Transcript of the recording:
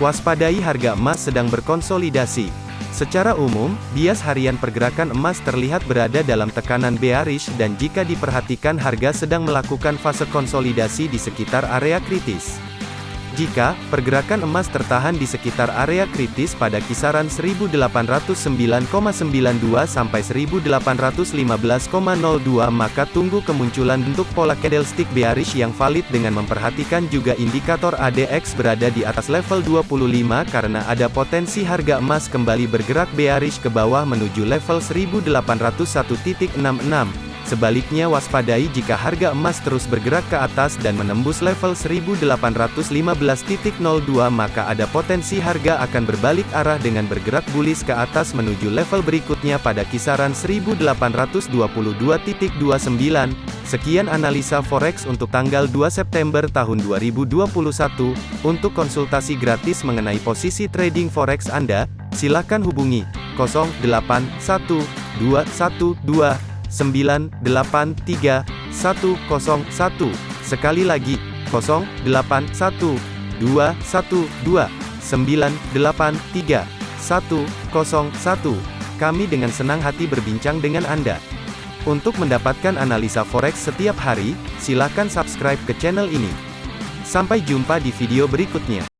Waspadai harga emas sedang berkonsolidasi. Secara umum, bias harian pergerakan emas terlihat berada dalam tekanan bearish dan jika diperhatikan harga sedang melakukan fase konsolidasi di sekitar area kritis. Jika pergerakan emas tertahan di sekitar area kritis pada kisaran 1809,92 sampai 1815,02 maka tunggu kemunculan bentuk pola candlestick bearish yang valid dengan memperhatikan juga indikator ADX berada di atas level 25 karena ada potensi harga emas kembali bergerak bearish ke bawah menuju level 1801.66. Sebaliknya waspadai jika harga emas terus bergerak ke atas dan menembus level 1815.02 maka ada potensi harga akan berbalik arah dengan bergerak bullish ke atas menuju level berikutnya pada kisaran 1822.29. Sekian analisa forex untuk tanggal 2 September tahun 2021. Untuk konsultasi gratis mengenai posisi trading forex Anda, silakan hubungi 081212 983 101. Sekali lagi, 081 212 983 101. Kami dengan senang hati berbincang dengan Anda. Untuk mendapatkan analisa forex setiap hari, silakan subscribe ke channel ini. Sampai jumpa di video berikutnya.